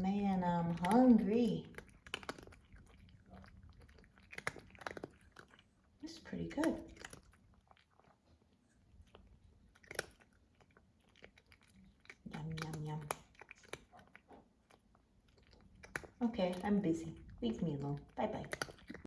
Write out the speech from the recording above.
Man, I'm hungry. This is pretty good. Yum, yum, yum. Okay, I'm busy. Leave me alone. Bye bye.